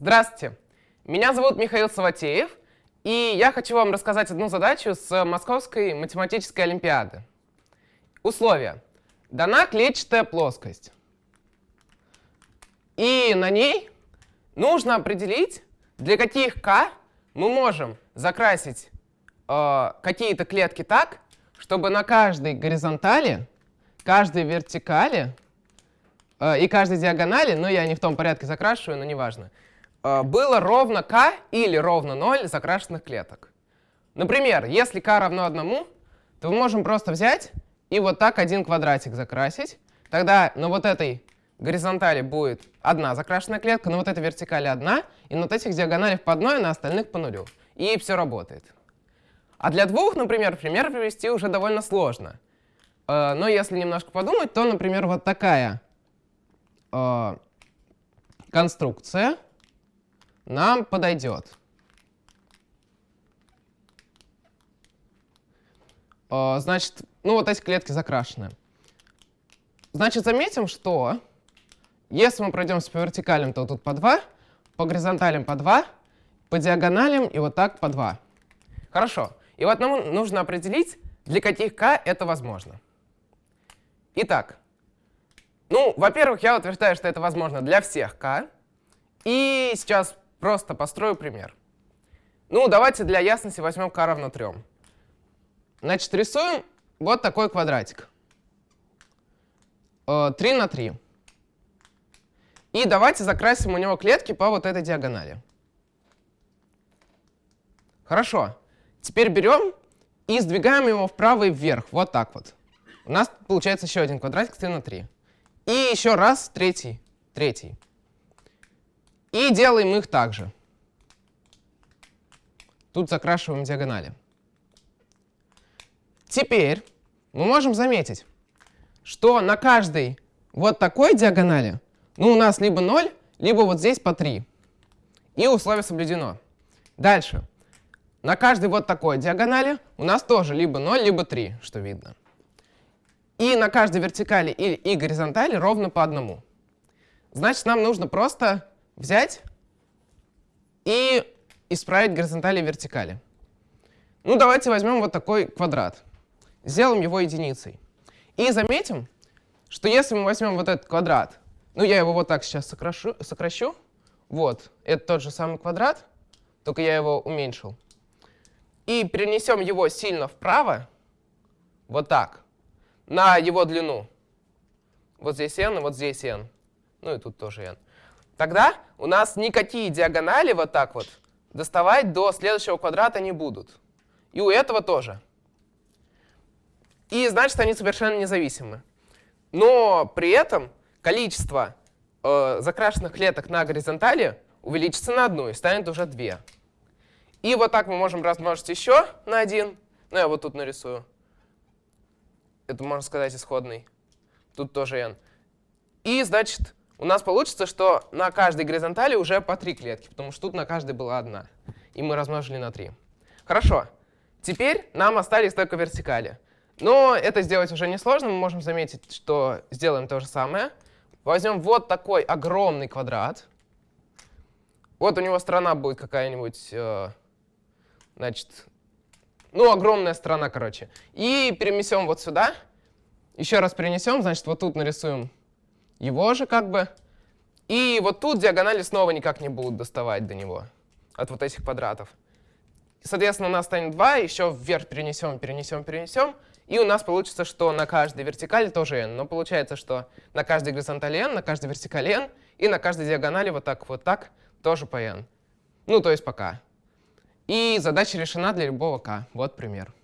Здравствуйте, меня зовут Михаил Саватеев, и я хочу вам рассказать одну задачу с Московской математической олимпиады. Условия. Дана клетчатая плоскость, и на ней нужно определить, для каких k мы можем закрасить э, какие-то клетки так, чтобы на каждой горизонтали, каждой вертикали э, и каждой диагонали, ну я не в том порядке закрашиваю, но неважно, Э, было ровно k или ровно 0 закрашенных клеток. Например, если k равно 1, то мы можем просто взять и вот так один квадратик закрасить. Тогда на вот этой горизонтали будет одна закрашенная клетка, на вот этой вертикали одна, и на вот этих диагоналях по одной, а на остальных по нулю. И все работает. А для двух, например, пример привести уже довольно сложно. Э, но если немножко подумать, то, например, вот такая э, конструкция — нам подойдет. А, значит, ну вот эти клетки закрашены. Значит, заметим, что если мы пройдемся по вертикалям, то тут по 2, по горизонталям по 2, по диагоналям и вот так по 2. Хорошо. И вот нам нужно определить, для каких k это возможно. Итак, ну, во-первых, я утверждаю, что это возможно для всех k. И сейчас Просто построю пример. Ну, давайте для ясности возьмем k равно 3. Значит, рисуем вот такой квадратик. 3 э, на 3. И давайте закрасим у него клетки по вот этой диагонали. Хорошо. Теперь берем и сдвигаем его вправо и вверх. Вот так вот. У нас получается еще один квадратик 3 на 3. И еще раз, третий, третий. И делаем их также. Тут закрашиваем диагонали. Теперь мы можем заметить, что на каждой вот такой диагонали ну, у нас либо 0, либо вот здесь по 3. И условие соблюдено. Дальше. На каждой вот такой диагонали у нас тоже либо 0, либо 3, что видно. И на каждой вертикали и, и горизонтали ровно по одному. Значит, нам нужно просто взять и исправить горизонтали и вертикали. Ну, давайте возьмем вот такой квадрат. Сделаем его единицей. И заметим, что если мы возьмем вот этот квадрат, ну, я его вот так сейчас сокращу, сокращу. Вот, это тот же самый квадрат, только я его уменьшил. И перенесем его сильно вправо, вот так, на его длину. Вот здесь n, вот здесь n. Ну и тут тоже n. Тогда у нас никакие диагонали вот так вот доставать до следующего квадрата не будут. И у этого тоже. И значит, они совершенно независимы. Но при этом количество э, закрашенных клеток на горизонтали увеличится на одну и станет уже две. И вот так мы можем размножить еще на один. Ну, я вот тут нарисую. Это, можно сказать, исходный. Тут тоже n. И, значит, у нас получится, что на каждой горизонтали уже по три клетки, потому что тут на каждой была одна. И мы размножили на 3. Хорошо. Теперь нам остались только вертикали. Но это сделать уже несложно. Мы можем заметить, что сделаем то же самое. Возьмем вот такой огромный квадрат. Вот у него сторона будет какая-нибудь, э, значит, ну, огромная сторона, короче. И перенесем вот сюда. Еще раз перенесем, значит, вот тут нарисуем его же как бы. И вот тут диагонали снова никак не будут доставать до него, от вот этих квадратов. Соответственно, у нас станет 2, еще вверх перенесем, перенесем, перенесем. И у нас получится, что на каждой вертикали тоже n. Но получается, что на каждой горизонтали n, на каждой вертикали n, и на каждой диагонали вот так, вот так тоже по n. Ну, то есть по k. И задача решена для любого k. Вот пример.